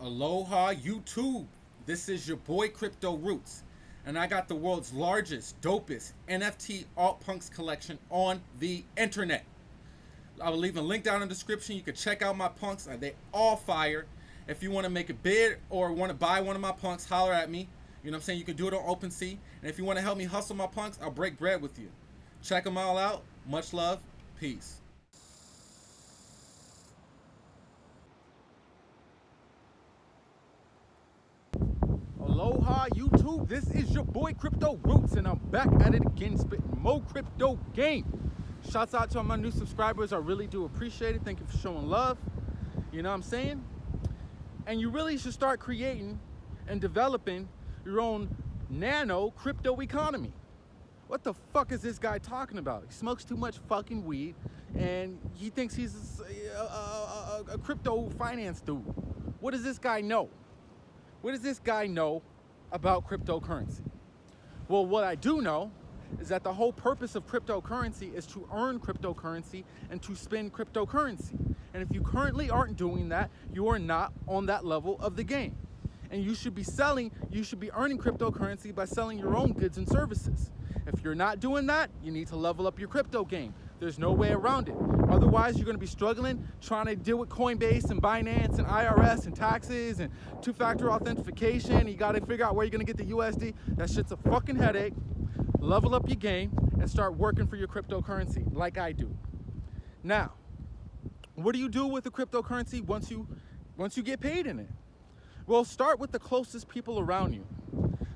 Aloha YouTube. This is your boy Crypto Roots, and I got the world's largest, dopest NFT alt punks collection on the internet. I will leave a link down in the description. You can check out my punks. Uh, they all fire. If you want to make a bid or want to buy one of my punks, holler at me. You know what I'm saying? You can do it on OpenSea. And if you want to help me hustle my punks, I'll break bread with you. Check them all out. Much love. Peace. Aloha YouTube, this is your boy Crypto Roots and I'm back at it again spitting more crypto game. Shouts out to all my new subscribers, I really do appreciate it. Thank you for showing love. You know what I'm saying? And you really should start creating and developing your own nano crypto economy. What the fuck is this guy talking about? He smokes too much fucking weed and he thinks he's a, a, a, a crypto finance dude. What does this guy know? What does this guy know about cryptocurrency? Well, what I do know is that the whole purpose of cryptocurrency is to earn cryptocurrency and to spend cryptocurrency. And if you currently aren't doing that, you are not on that level of the game. And you should be selling, you should be earning cryptocurrency by selling your own goods and services. If you're not doing that, you need to level up your crypto game. There's no way around it. Otherwise, you're gonna be struggling trying to deal with Coinbase and Binance and IRS and taxes and two-factor authentication. You gotta figure out where you're gonna get the USD. That shit's a fucking headache. Level up your game and start working for your cryptocurrency like I do. Now, what do you do with the cryptocurrency once you, once you get paid in it? Well, start with the closest people around you.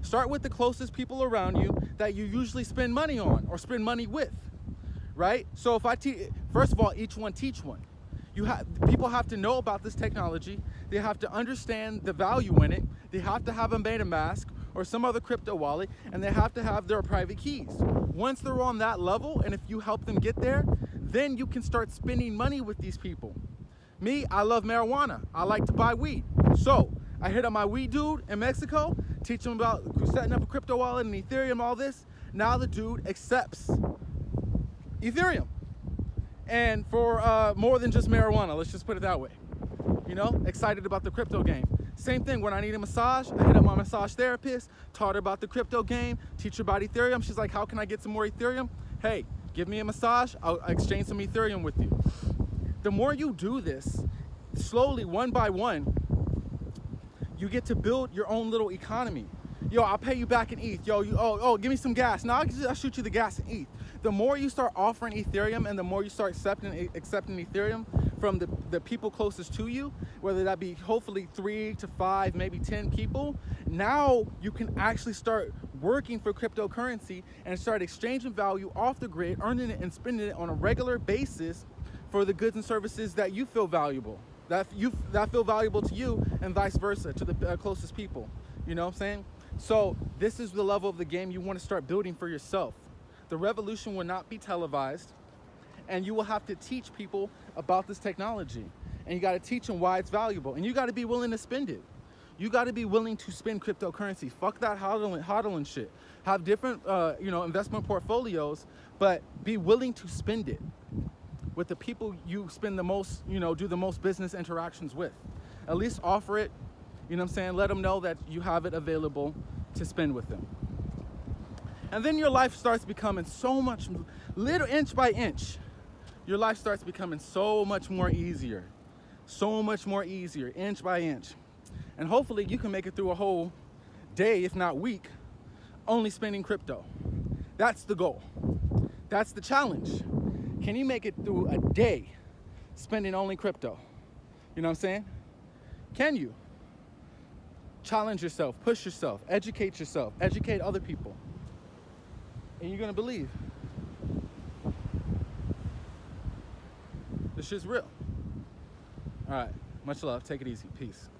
Start with the closest people around you that you usually spend money on or spend money with right? So if I teach, first of all, each one teach one. You have people have to know about this technology. They have to understand the value in it. They have to have a MetaMask or some other crypto wallet, and they have to have their private keys. Once they're on that level, and if you help them get there, then you can start spending money with these people. Me, I love marijuana. I like to buy weed. So I hit up my weed dude in Mexico, teach him about setting up a crypto wallet and Ethereum, all this. Now the dude accepts Ethereum. And for uh, more than just marijuana, let's just put it that way. You know, excited about the crypto game. Same thing, when I need a massage, I hit up my massage therapist, taught her about the crypto game, teach her about Ethereum. She's like, how can I get some more Ethereum? Hey, give me a massage, I'll exchange some Ethereum with you. The more you do this, slowly, one by one, you get to build your own little economy. Yo, I'll pay you back in ETH. Yo, you, oh, oh, give me some gas. Now I'll, I'll shoot you the gas in ETH the more you start offering Ethereum and the more you start accepting accepting Ethereum from the, the people closest to you, whether that be hopefully three to five, maybe 10 people, now you can actually start working for cryptocurrency and start exchanging value off the grid, earning it and spending it on a regular basis for the goods and services that you feel valuable, that you that feel valuable to you and vice versa to the uh, closest people. You know what I'm saying? So this is the level of the game you want to start building for yourself. The revolution will not be televised and you will have to teach people about this technology and you got to teach them why it's valuable and you got to be willing to spend it. You got to be willing to spend cryptocurrency. Fuck that hodling, hodling shit. Have different, uh, you know, investment portfolios, but be willing to spend it with the people you spend the most, you know, do the most business interactions with. At least offer it, you know what I'm saying? Let them know that you have it available to spend with them. And then your life starts becoming so much, little inch by inch, your life starts becoming so much more easier. So much more easier, inch by inch. And hopefully you can make it through a whole day, if not week, only spending crypto. That's the goal. That's the challenge. Can you make it through a day spending only crypto? You know what I'm saying? Can you? Challenge yourself, push yourself, educate yourself, educate other people and you're gonna believe. This shit's real. All right, much love, take it easy, peace.